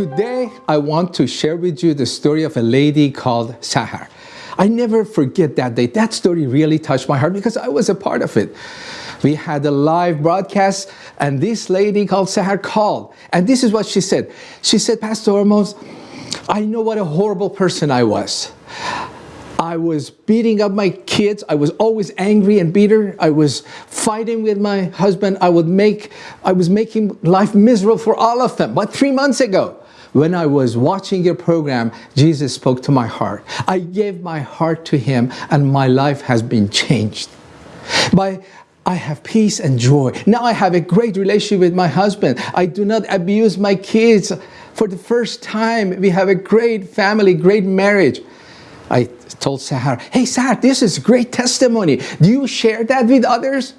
Today, I want to share with you the story of a lady called Sahar. I never forget that day. That story really touched my heart because I was a part of it. We had a live broadcast and this lady called Sahar called. And this is what she said. She said, Pastor Hormoz, I know what a horrible person I was. I was beating up my kids. I was always angry and bitter. I was fighting with my husband. I would make, I was making life miserable for all of them. But three months ago, when I was watching your program, Jesus spoke to my heart. I gave my heart to him and my life has been changed. By I have peace and joy. Now I have a great relationship with my husband. I do not abuse my kids. For the first time, we have a great family, great marriage. I told Sahar, hey Sahar, this is great testimony. Do you share that with others?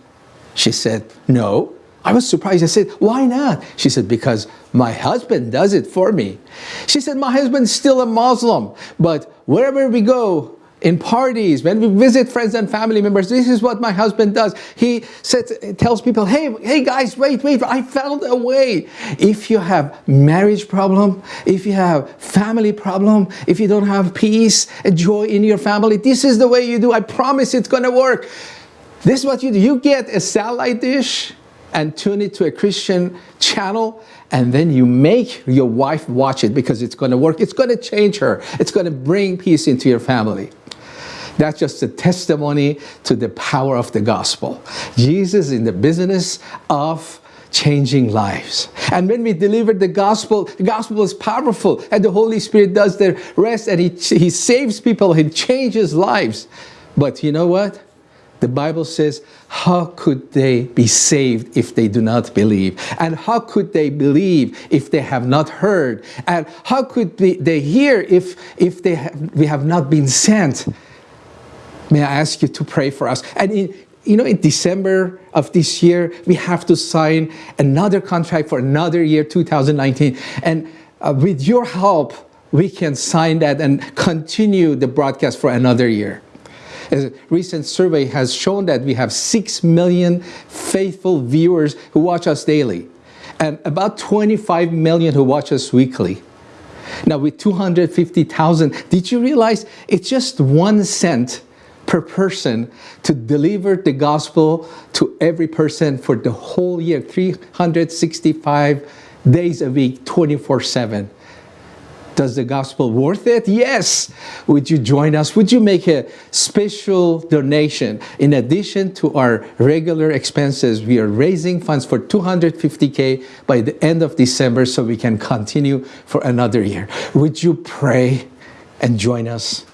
She said, no. I was surprised. I said, why not? She said, because my husband does it for me. She said, my husband's still a Muslim, but wherever we go, in parties, when we visit friends and family members, this is what my husband does. He says, tells people, hey, hey guys, wait, wait, I found a way. If you have marriage problem, if you have family problem, if you don't have peace and joy in your family, this is the way you do. I promise it's gonna work. This is what you do. You get a satellite dish and tune it to a Christian channel and then you make your wife watch it because it's going to work. It's going to change her. It's going to bring peace into your family. That's just a testimony to the power of the gospel. Jesus is in the business of changing lives. And when we deliver the gospel, the gospel is powerful and the Holy Spirit does the rest and he, he saves people, he changes lives. But you know what? The Bible says, how could they be saved if they do not believe? And how could they believe if they have not heard? And how could they hear if, if they have, we have not been sent? May I ask you to pray for us? And in, you know, in December of this year, we have to sign another contract for another year, 2019. And uh, with your help, we can sign that and continue the broadcast for another year. A recent survey has shown that we have 6 million faithful viewers who watch us daily and about 25 million who watch us weekly. Now with 250,000, did you realize it's just one cent per person to deliver the gospel to every person for the whole year, 365 days a week, 24-7. Does the gospel worth it? Yes. Would you join us? Would you make a special donation? In addition to our regular expenses, we are raising funds for 250K by the end of December so we can continue for another year. Would you pray and join us?